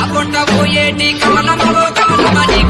కాకుంట కమలమలో కమలమవో కమలమని